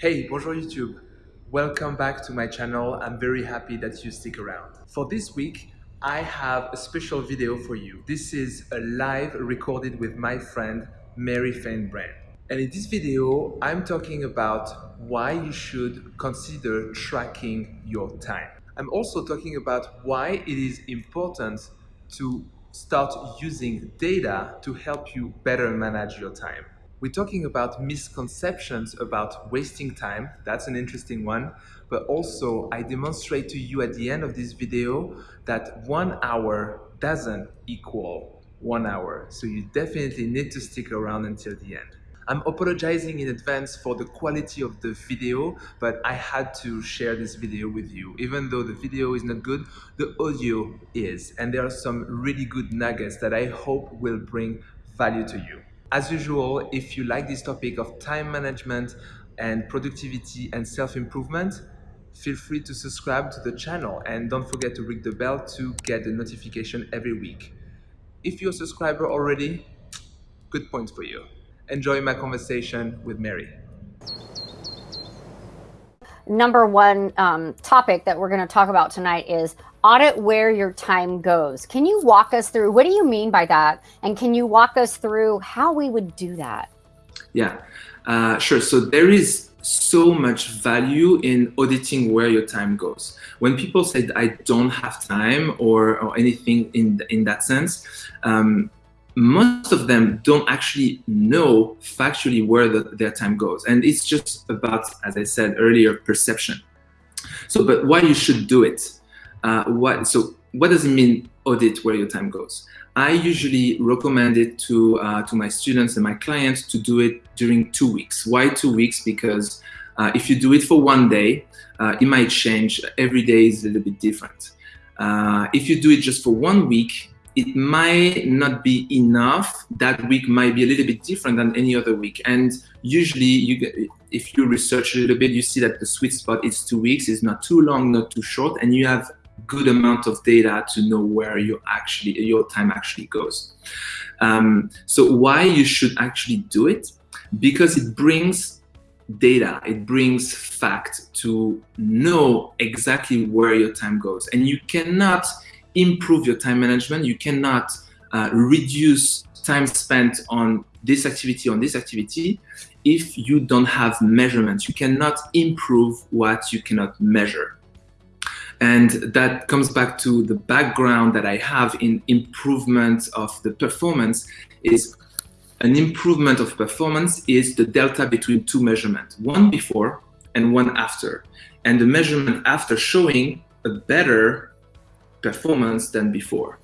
Hey, bonjour YouTube. Welcome back to my channel. I'm very happy that you stick around. For this week, I have a special video for you. This is a live recorded with my friend Mary Fain Brand. And in this video, I'm talking about why you should consider tracking your time. I'm also talking about why it is important to start using data to help you better manage your time. We're talking about misconceptions about wasting time. That's an interesting one. But also, I demonstrate to you at the end of this video that one hour doesn't equal one hour. So you definitely need to stick around until the end. I'm apologizing in advance for the quality of the video, but I had to share this video with you. Even though the video is not good, the audio is. And there are some really good nuggets that I hope will bring value to you. As usual, if you like this topic of time management and productivity and self-improvement, feel free to subscribe to the channel and don't forget to ring the bell to get the notification every week. If you're a subscriber already, good point for you. Enjoy my conversation with Mary. Number one um, topic that we're going to talk about tonight is audit where your time goes. Can you walk us through what do you mean by that? And can you walk us through how we would do that? Yeah, uh, sure. So there is so much value in auditing where your time goes. When people say I don't have time or, or anything in, in that sense, um, most of them don't actually know factually where the, their time goes. And it's just about, as I said earlier, perception. So, but why you should do it? Uh, what so what does it mean audit where your time goes? I usually recommend it to uh, to my students and my clients to do it during two weeks. Why two weeks? Because uh, if you do it for one day, uh, it might change. Every day is a little bit different. Uh, if you do it just for one week, it might not be enough. That week might be a little bit different than any other week. And usually, you if you research a little bit, you see that the sweet spot is two weeks. It's not too long, not too short, and you have good amount of data to know where your actually your time actually goes. Um, so why you should actually do it? Because it brings data, it brings fact to know exactly where your time goes. And you cannot improve your time management, you cannot uh, reduce time spent on this activity, on this activity, if you don't have measurements. You cannot improve what you cannot measure. And that comes back to the background that I have in improvement of the performance is an improvement of performance is the delta between two measurements, one before and one after. And the measurement after showing a better performance than before.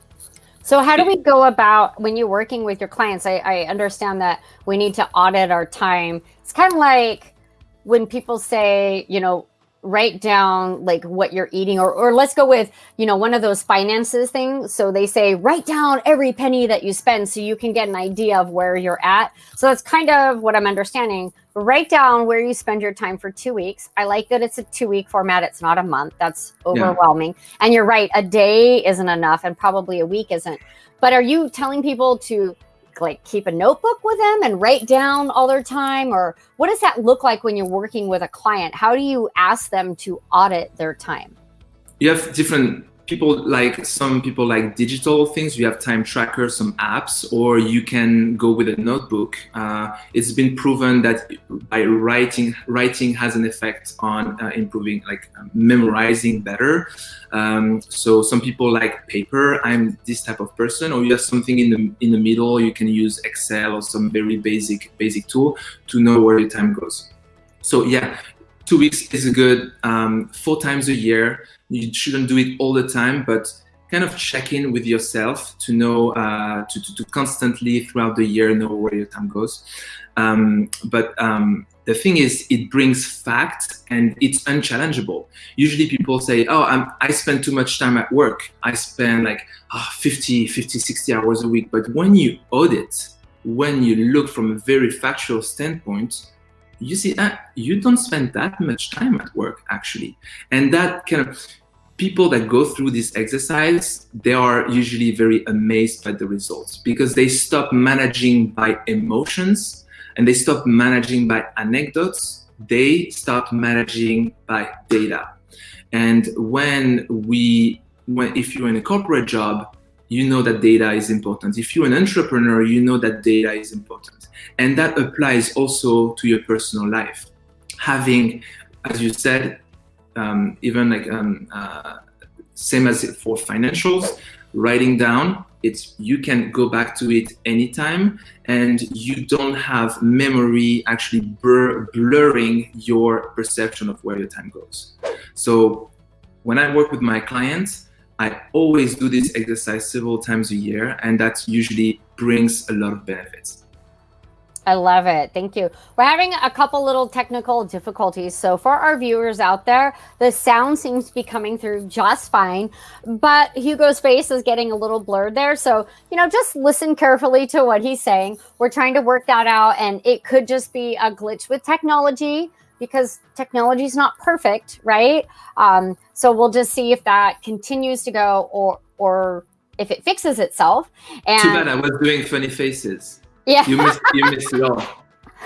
So how do we go about when you're working with your clients? I, I understand that we need to audit our time. It's kind of like when people say, you know, write down like what you're eating or, or let's go with you know one of those finances things. So they say write down every penny that you spend so you can get an idea of where you're at. So that's kind of what i'm understanding. Write down where you spend your time for two weeks. I like that it's a two week format. It's not a month. That's overwhelming. Yeah. and you're right a day isn't enough and probably a week isn't. But are you telling people to like keep a notebook with them and write down all their time? Or what does that look like when you're working with a client? How do you ask them to audit their time? You have different people like some people like digital things. You have time trackers some apps or you can go with a notebook. Uh, it's been proven that by writing writing has an effect on uh, improving like uh, memorizing better. Um, so some people like paper. I'm this type of person. Or you have something in the in the middle. You can use excel or some very basic basic tool to know where your time goes. So yeah two weeks is a good um, four times a year you shouldn't do it all the time, but kind of check in with yourself to know, uh, to, to, to, constantly throughout the year know where your time goes. Um, but um, the thing is, it brings facts and it's unchallengeable. Usually people say, oh, I'm, I spend too much time at work. I spend like oh, 50, 50, 60 hours a week. But when you audit, when you look from a very factual standpoint, you see that you don't spend that much time at work actually. And that kind of people that go through this exercise, they are usually very amazed by the results because they stop managing by emotions and they stop managing by anecdotes they start managing by data. And when we, when if you're in a corporate job, you know that data is important. If you're an entrepreneur, you know that data is important. And that applies also to your personal life. Having, as you said, um, even like um, uh, same as for financials, writing down it's you can go back to it anytime and you don't have memory actually blur, blurring your perception of where your time goes so when i work with my clients i always do this exercise several times a year and that usually brings a lot of benefits I love it. Thank you. We're having a couple little technical difficulties. So for our viewers out there, the sound seems to be coming through just fine, but Hugo's face is getting a little blurred there. So, you know, just listen carefully to what he's saying. We're trying to work that out and it could just be a glitch with technology because technology is not perfect, right? Um, so we'll just see if that continues to go or, or if it fixes itself. And Too bad I was doing funny faces. Yeah. You missed you missed it all.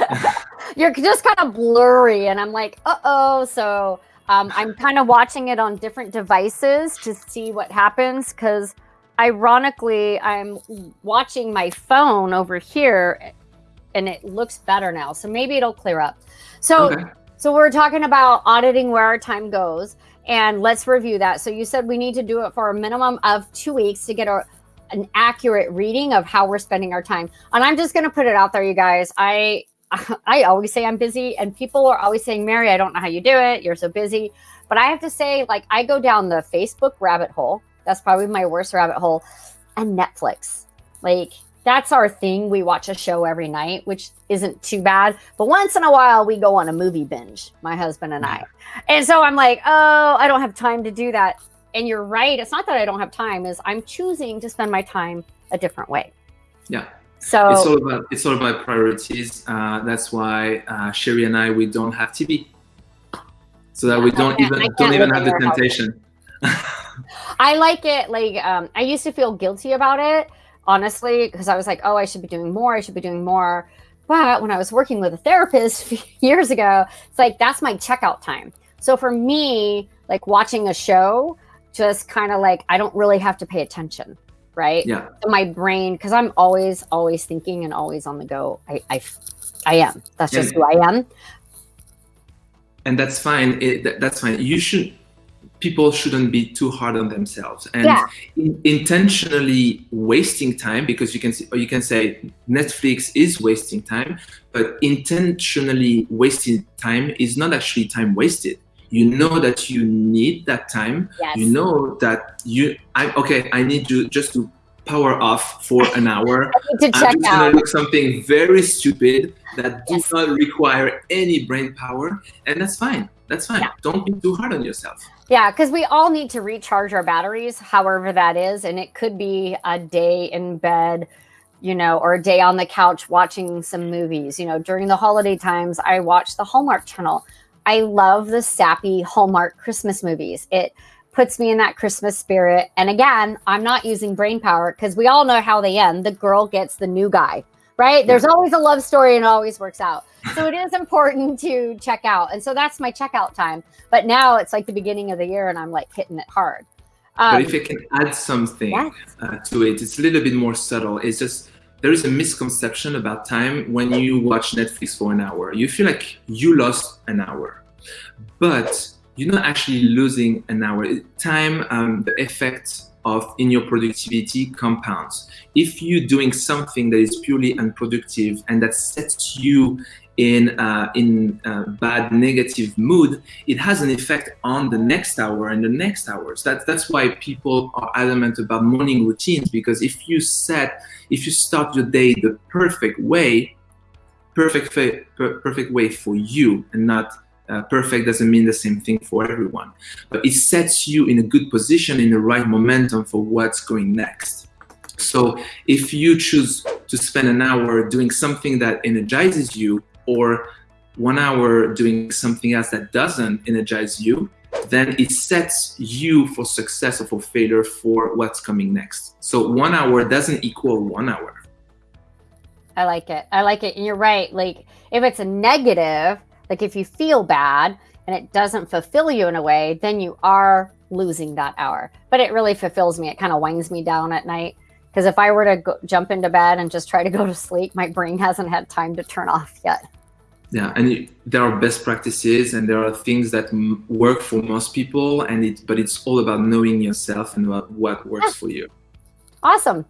You're just kind of blurry and I'm like, uh-oh. So um, I'm kind of watching it on different devices to see what happens because ironically, I'm watching my phone over here and it looks better now. So maybe it'll clear up. So okay. So we're talking about auditing where our time goes and let's review that. So you said we need to do it for a minimum of two weeks to get our an accurate reading of how we're spending our time. And I'm just going to put it out there, you guys. I I always say I'm busy, and people are always saying, Mary, I don't know how you do it. You're so busy. But I have to say, like, I go down the Facebook rabbit hole. That's probably my worst rabbit hole. And Netflix. Like, that's our thing. We watch a show every night, which isn't too bad. But once in a while, we go on a movie binge, my husband and I. And so I'm like, oh, I don't have time to do that and you're right. It's not that I don't have time; is I'm choosing to spend my time a different way. Yeah. So it's all about it's all about priorities. Uh, that's why uh, Sherry and I we don't have TV, so that we don't even don't even have the temptation. I like it. Like um, I used to feel guilty about it, honestly, because I was like, oh, I should be doing more. I should be doing more. But when I was working with a therapist years ago, it's like that's my checkout time. So for me, like watching a show, just kind of like I don't really have to pay attention, right? Yeah. So my brain, because I'm always, always thinking and always on the go. I, I, I am. That's just and, who I am. And that's fine. It, that's fine. You should. People shouldn't be too hard on themselves and yeah. in, intentionally wasting time because you can see, or you can say Netflix is wasting time, but intentionally wasting time is not actually time wasted you know that you need that time yes. you know that you i okay i need to just to power off for an hour to check i'm just out. gonna look something very stupid that yes. does not require any brain power and that's fine that's fine yeah. don't be too hard on yourself yeah because we all need to recharge our batteries however that is and it could be a day in bed you know, or a day on the couch watching some movies. You know, during the holiday times, I watch the Hallmark Channel. I love the sappy Hallmark Christmas movies. It puts me in that Christmas spirit. And again, I'm not using brain power because we all know how they end. The girl gets the new guy, right? There's always a love story and it always works out. So it is important to check out. And so that's my checkout time. But now it's like the beginning of the year and I'm like hitting it hard. Um, but if I can add something yes. uh, to it, it's a little bit more subtle. It's just there is a misconception about time when you watch Netflix for an hour. You feel like you lost an hour, but you're not actually losing an hour. Time, um, the effect of in your productivity compounds. If you're doing something that is purely unproductive and that sets you in uh, in uh, bad negative mood, it has an effect on the next hour and the next hours. That's that's why people are adamant about morning routines because if you set if you start your day the perfect way, perfect per, perfect way for you and not uh, perfect doesn't mean the same thing for everyone, but it sets you in a good position in the right momentum for what's going next. So if you choose to spend an hour doing something that energizes you or one hour doing something else that doesn't energize you, then it sets you for success or for failure for what's coming next. So one hour doesn't equal one hour. I like it. I like it. And you're right. Like if it's a negative, Like if you feel bad and it doesn't fulfill you in a way, then you are losing that hour. But it really fulfills me. It kind of winds me down at night. Because if I were to go, jump into bed and just try to go to sleep, my brain hasn't had time to turn off yet. Yeah, and it, there are best practices, and there are things that m- work for most people, and it. But it's all about knowing yourself and what, what works ah. for you. Awesome.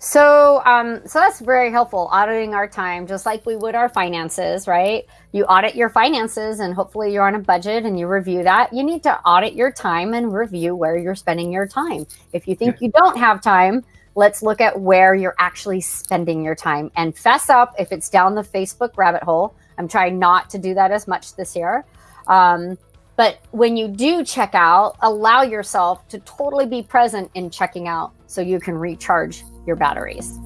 So, um, so that's very helpful. Auditing our time, just like we would our finances, right? You audit your finances, and hopefully you're on a budget and you review that. You need to audit your time and review where you're spending your time. If you think you don't have time, let's look at where you're actually spending your time and fess up if it's down the Facebook rabbit hole. I'm trying not to do that as much this year. Um, but when you do check out, allow yourself to totally be present in checking out so you can recharge your batteries.